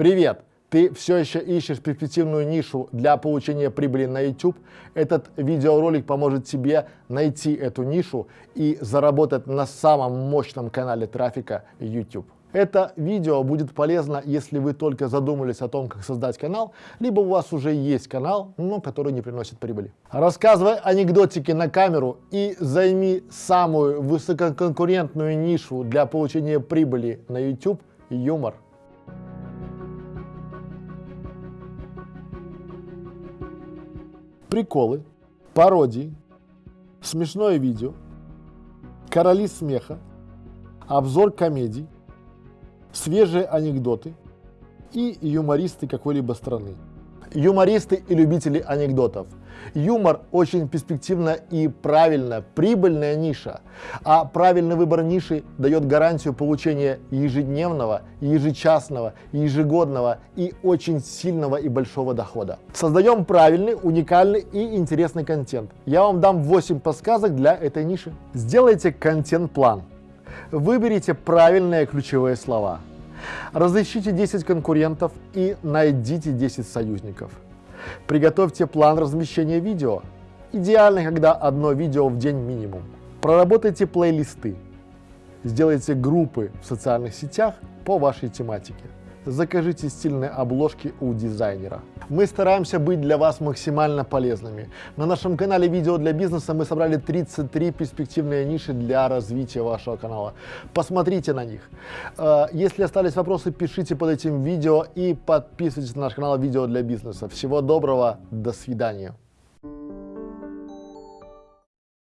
Привет! Ты все еще ищешь перспективную нишу для получения прибыли на YouTube? Этот видеоролик поможет тебе найти эту нишу и заработать на самом мощном канале трафика YouTube. Это видео будет полезно, если вы только задумались о том, как создать канал, либо у вас уже есть канал, но который не приносит прибыли. Рассказывай анекдотики на камеру и займи самую высококонкурентную нишу для получения прибыли на YouTube – юмор. Приколы, пародии, смешное видео, короли смеха, обзор комедий – свежие анекдоты и юмористы какой-либо страны. Юмористы и любители анекдотов. Юмор очень перспективно и правильно, прибыльная ниша. А правильный выбор ниши дает гарантию получения ежедневного, ежечасного, ежегодного и очень сильного и большого дохода. Создаем правильный, уникальный и интересный контент. Я вам дам 8 подсказок для этой ниши. Сделайте контент-план. Выберите правильные ключевые слова. Разыщите 10 конкурентов и найдите 10 союзников. Приготовьте план размещения видео. Идеально, когда одно видео в день минимум. Проработайте плейлисты. Сделайте группы в социальных сетях по вашей тематике закажите стильные обложки у дизайнера. Мы стараемся быть для вас максимально полезными. На нашем канале видео для бизнеса мы собрали 33 перспективные ниши для развития вашего канала. Посмотрите на них. Э, если остались вопросы, пишите под этим видео и подписывайтесь на наш канал видео для бизнеса. Всего доброго, до свидания.